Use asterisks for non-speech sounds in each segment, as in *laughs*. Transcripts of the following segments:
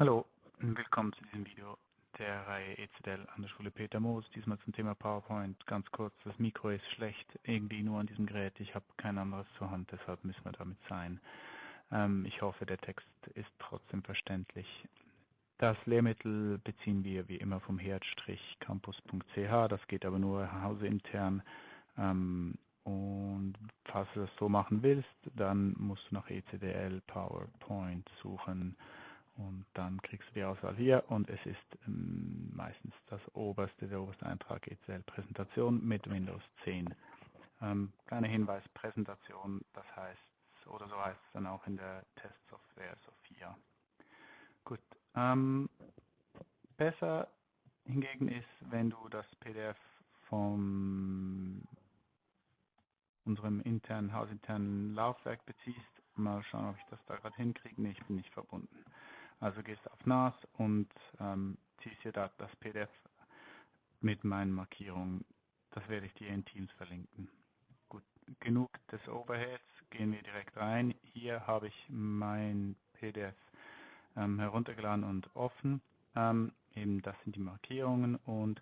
Hallo willkommen zu diesem Video der Reihe ECDL an der Schule Peter Moos. Diesmal zum Thema PowerPoint. Ganz kurz, das Mikro ist schlecht, irgendwie nur an diesem Gerät. Ich habe kein anderes zur Hand, deshalb müssen wir damit sein. Ähm, ich hoffe, der Text ist trotzdem verständlich. Das Lehrmittel beziehen wir wie immer vom herd-campus.ch. Das geht aber nur hauseintern. Ähm, und falls du das so machen willst, dann musst du nach ECDL PowerPoint suchen und dann kriegst du die Auswahl hier und es ist ähm, meistens das oberste, der oberste Eintrag ECL Präsentation mit Windows 10. Ähm, kleiner Hinweis, Präsentation, das heißt, oder so heißt es dann auch in der Testsoftware Sophia. Gut, ähm, besser hingegen ist, wenn du das PDF von unserem internen, hausinternen Laufwerk beziehst. Mal schauen, ob ich das da gerade hinkriege. Nee, ich bin nicht verbunden. Also gehst auf NAS und ähm, ziehst hier da das PDF mit meinen Markierungen. Das werde ich dir in Teams verlinken. Gut, genug des Overheads, gehen wir direkt rein. Hier habe ich mein PDF ähm, heruntergeladen und offen. Ähm, eben das sind die Markierungen und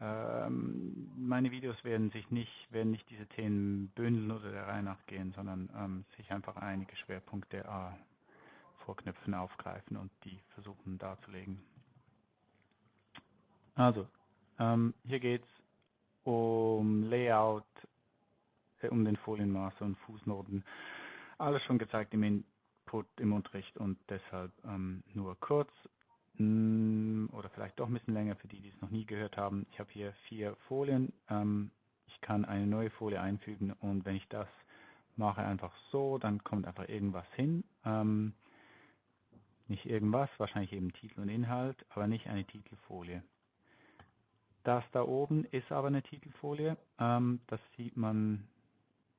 ähm, meine Videos werden sich nicht, werden nicht diese Themen bündeln oder der Reihe nach gehen, sondern ähm, sich einfach einige Schwerpunkte äh, vorknöpfen, aufgreifen und die versuchen darzulegen. Also, ähm, hier geht es um Layout, äh, um den Folienmaße und Fußnoten. Alles schon gezeigt im Input, im Unterricht und deshalb ähm, nur kurz mm, oder vielleicht doch ein bisschen länger für die, die es noch nie gehört haben. Ich habe hier vier Folien. Ähm, ich kann eine neue Folie einfügen und wenn ich das mache einfach so, dann kommt einfach irgendwas hin. Ähm, nicht irgendwas, wahrscheinlich eben Titel und Inhalt, aber nicht eine Titelfolie. Das da oben ist aber eine Titelfolie. Ähm, das sieht man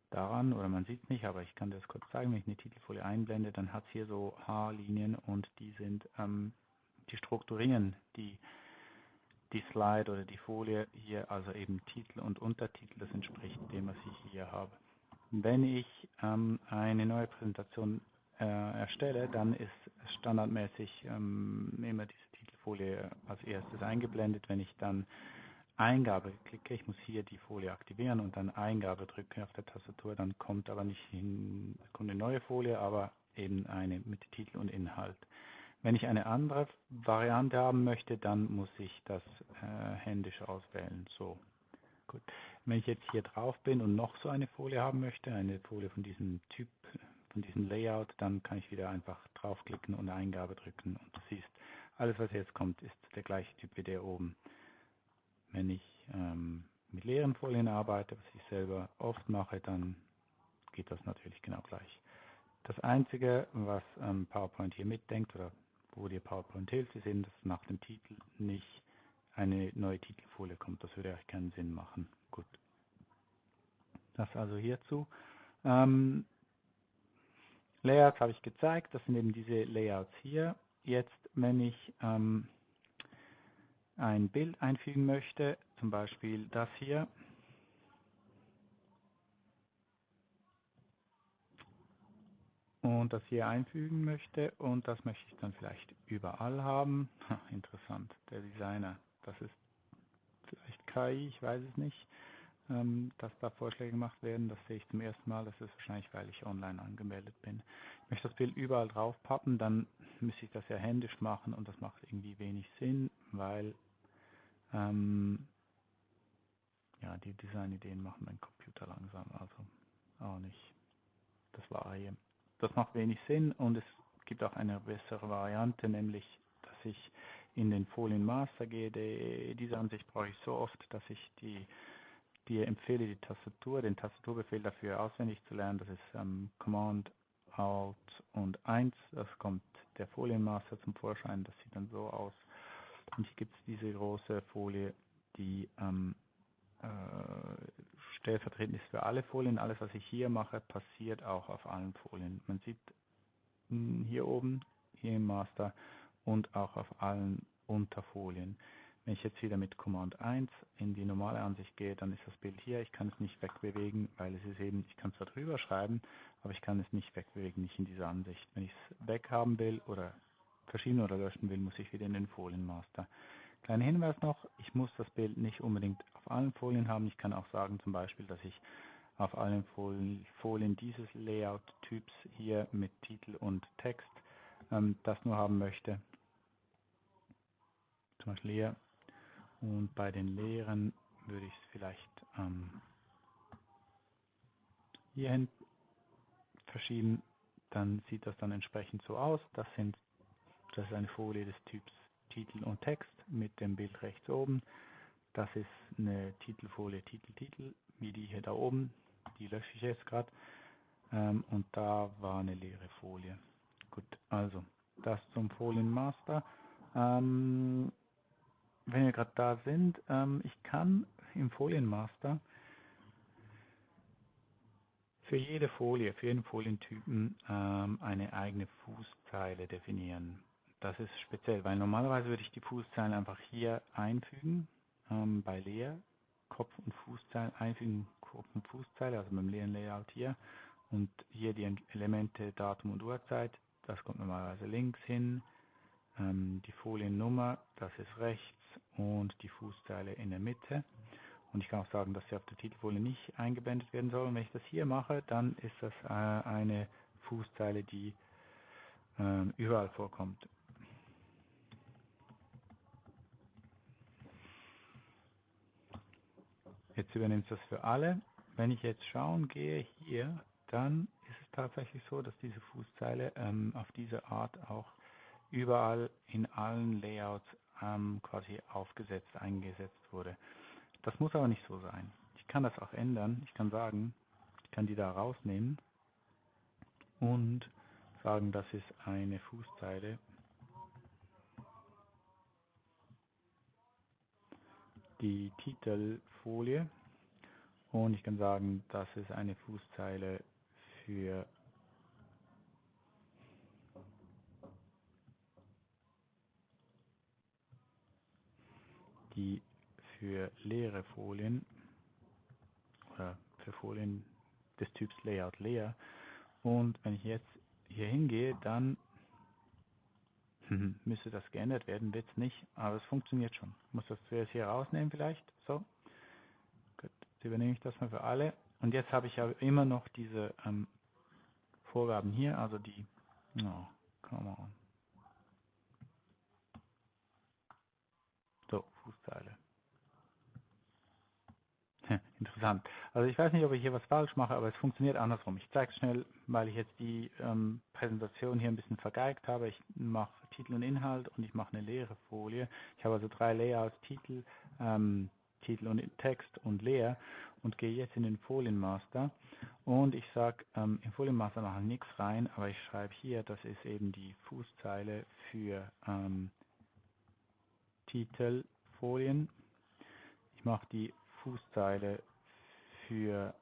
daran, oder man sieht es nicht, aber ich kann das kurz zeigen. Wenn ich eine Titelfolie einblende, dann hat es hier so H-Linien und die sind, ähm, die strukturieren die, die Slide oder die Folie hier, also eben Titel und Untertitel, das entspricht dem, was ich hier habe. Wenn ich ähm, eine neue Präsentation äh, erstelle, dann ist standardmäßig ähm, immer diese Titelfolie als erstes eingeblendet. Wenn ich dann Eingabe klicke, ich muss hier die Folie aktivieren und dann Eingabe drücke auf der Tastatur, dann kommt aber nicht hin, kommt eine neue Folie, aber eben eine mit Titel und Inhalt. Wenn ich eine andere Variante haben möchte, dann muss ich das äh, händisch auswählen. So, gut. Wenn ich jetzt hier drauf bin und noch so eine Folie haben möchte, eine Folie von diesem Typ, von diesem Layout, dann kann ich wieder einfach draufklicken und Eingabe drücken und du siehst, alles was jetzt kommt, ist der gleiche Typ wie der oben. Wenn ich ähm, mit leeren Folien arbeite, was ich selber oft mache, dann geht das natürlich genau gleich. Das Einzige, was ähm, PowerPoint hier mitdenkt oder wo dir PowerPoint hilft, ist eben, dass nach dem Titel nicht eine neue Titelfolie kommt. Das würde eigentlich keinen Sinn machen. Gut. Das also hierzu. Ähm, Layouts habe ich gezeigt, das sind eben diese Layouts hier. Jetzt, wenn ich ähm, ein Bild einfügen möchte, zum Beispiel das hier, und das hier einfügen möchte. Und das möchte ich dann vielleicht überall haben. Ha, interessant, der Designer, das ist vielleicht KI, ich weiß es nicht dass da Vorschläge gemacht werden. Das sehe ich zum ersten Mal. Das ist wahrscheinlich, weil ich online angemeldet bin. Ich möchte das Bild überall drauf pappen, dann müsste ich das ja händisch machen und das macht irgendwie wenig Sinn, weil ähm, ja, die Designideen machen mein Computer langsam, also auch nicht. Das war hier. Das macht wenig Sinn und es gibt auch eine bessere Variante, nämlich, dass ich in den Folienmaster gehe. Die, diese Ansicht brauche ich so oft, dass ich die dir empfehle, die Tastatur, den Tastaturbefehl dafür auswendig zu lernen. Das ist ähm, Command, Alt und 1. Das kommt der Folienmaster zum Vorschein. Das sieht dann so aus. Und hier gibt es diese große Folie, die ähm, äh, stellvertretend ist für alle Folien. Alles, was ich hier mache, passiert auch auf allen Folien. Man sieht mh, hm, hier oben, hier im Master und auch auf allen Unterfolien. Wenn ich jetzt wieder mit Command 1 in die normale Ansicht gehe, dann ist das Bild hier. Ich kann es nicht wegbewegen, weil es ist eben, ich kann zwar drüber schreiben, aber ich kann es nicht wegbewegen, nicht in dieser Ansicht. Wenn ich es weghaben will oder verschieben oder löschen will, muss ich wieder in den Folienmaster. Kleiner Hinweis noch, ich muss das Bild nicht unbedingt auf allen Folien haben. Ich kann auch sagen zum Beispiel, dass ich auf allen Folien, Folien dieses Layout-Typs hier mit Titel und Text ähm, das nur haben möchte. Zum Beispiel hier. Und bei den leeren würde ich es vielleicht ähm, hierhin verschieben. Dann sieht das dann entsprechend so aus. Das sind das ist eine Folie des Typs Titel und Text mit dem Bild rechts oben. Das ist eine Titelfolie Titel Titel, wie die hier da oben. Die lösche ich jetzt gerade. Ähm, und da war eine leere Folie. Gut, also das zum Folienmaster. Ähm, wenn wir gerade da sind, ähm, ich kann im Folienmaster für jede Folie, für jeden Folientypen ähm, eine eigene Fußzeile definieren. Das ist speziell, weil normalerweise würde ich die Fußzeilen einfach hier einfügen, ähm, bei leer, Kopf- und Fußzeilen einfügen, Kopf- und Fußzeile, also beim leeren Layout hier. Und hier die Elemente Datum und Uhrzeit, das kommt normalerweise links hin. Ähm, die Foliennummer, das ist rechts und die Fußzeile in der Mitte. Und ich kann auch sagen, dass sie auf der Titelfolie nicht eingeblendet werden soll. Und wenn ich das hier mache, dann ist das äh, eine Fußzeile, die äh, überall vorkommt. Jetzt übernimmt es das für alle. Wenn ich jetzt schauen gehe hier, dann ist es tatsächlich so, dass diese Fußzeile ähm, auf diese Art auch überall in allen Layouts ähm, quasi aufgesetzt, eingesetzt wurde. Das muss aber nicht so sein. Ich kann das auch ändern. Ich kann sagen, ich kann die da rausnehmen und sagen, das ist eine Fußzeile, die Titelfolie und ich kann sagen, das ist eine Fußzeile für die für leere Folien oder für Folien des Typs Layout leer. Und wenn ich jetzt hier hingehe, dann *laughs* müsste das geändert werden, wird es nicht, aber es funktioniert schon. Ich muss das zuerst hier rausnehmen vielleicht. So. Gut, jetzt übernehme ich das mal für alle. Und jetzt habe ich ja immer noch diese ähm, Vorgaben hier, also die, oh, come on. So, Fußzeile. Interessant. Also ich weiß nicht, ob ich hier was falsch mache, aber es funktioniert andersrum. Ich zeige es schnell, weil ich jetzt die ähm, Präsentation hier ein bisschen vergeigt habe. Ich mache Titel und Inhalt und ich mache eine leere Folie. Ich habe also drei Layouts, Titel, ähm, Titel und Text und leer und gehe jetzt in den Folienmaster und ich sage, ähm, im Folienmaster mache ich nichts rein, aber ich schreibe hier, das ist eben die Fußzeile für ähm, Titelfolien. Ich mache die Fußzeile für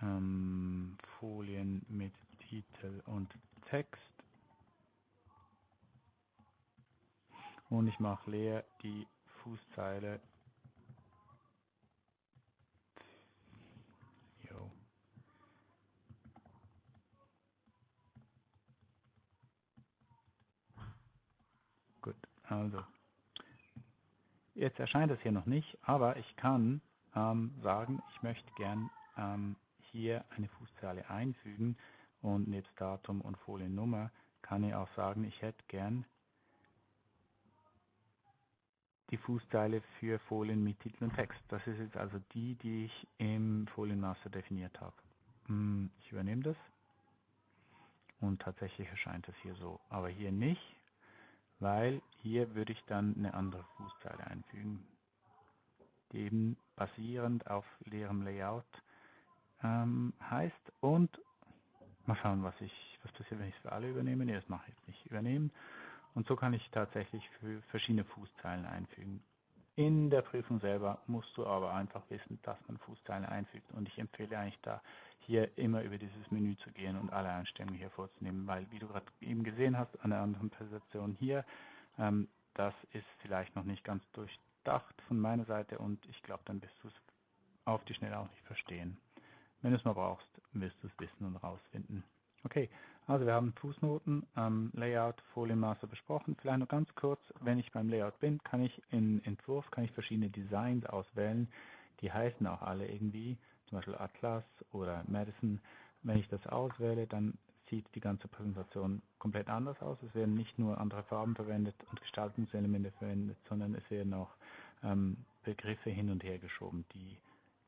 ähm, Folien mit Titel und Text. Und ich mache leer die Fußzeile also Jetzt erscheint es hier noch nicht, aber ich kann ähm, sagen, ich möchte gern ähm, hier eine Fußzeile einfügen und nebst Datum und Foliennummer kann ich auch sagen, ich hätte gern die Fußzeile für Folien mit Titel und Text. Das ist jetzt also die, die ich im Folienmaster definiert habe. Hm, ich übernehme das und tatsächlich erscheint es hier so, aber hier nicht weil hier würde ich dann eine andere Fußzeile einfügen, die eben basierend auf leerem Layout ähm, heißt und mal schauen, was ich, was passiert, wenn ich es für alle übernehme. Nee, das mache ich jetzt nicht übernehmen. Und so kann ich tatsächlich für verschiedene Fußzeilen einfügen. In der Prüfung selber musst du aber einfach wissen, dass man Fußzeilen einfügt. Und ich empfehle eigentlich da, hier immer über dieses Menü zu gehen und alle Einstellungen hier vorzunehmen, weil wie du gerade eben gesehen hast an der anderen Präsentation hier, ähm, das ist vielleicht noch nicht ganz durchdacht von meiner Seite und ich glaube, dann wirst du es auf die Schnelle auch nicht verstehen. Wenn du es mal brauchst, wirst du es wissen und rausfinden. Okay, Also wir haben Fußnoten, ähm, Layout, Folienmaße besprochen. Vielleicht noch ganz kurz, wenn ich beim Layout bin, kann ich in Entwurf kann ich verschiedene Designs auswählen. Die heißen auch alle irgendwie, zum Beispiel Atlas oder Madison. Wenn ich das auswähle, dann sieht die ganze Präsentation komplett anders aus. Es werden nicht nur andere Farben verwendet und Gestaltungselemente verwendet, sondern es werden auch ähm, Begriffe hin und her geschoben, die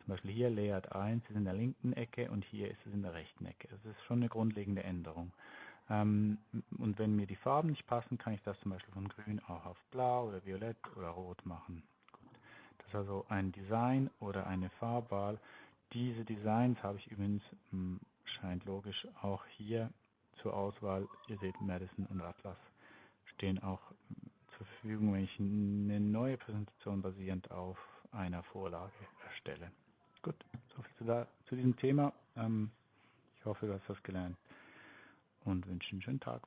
zum Beispiel hier Layout 1 ist in der linken Ecke und hier ist es in der rechten Ecke. Das ist schon eine grundlegende Änderung. Ähm, und wenn mir die Farben nicht passen, kann ich das zum Beispiel von grün auch auf blau oder violett oder rot machen. Gut. Das ist also ein Design oder eine Farbwahl. Diese Designs habe ich übrigens, hm, scheint logisch, auch hier zur Auswahl. Ihr seht Madison und Atlas stehen auch zur Verfügung, wenn ich eine neue Präsentation basierend auf einer Vorlage erstelle. Gut, soviel zu, zu diesem Thema. Ähm, ich hoffe, du hast was gelernt und wünsche einen schönen Tag.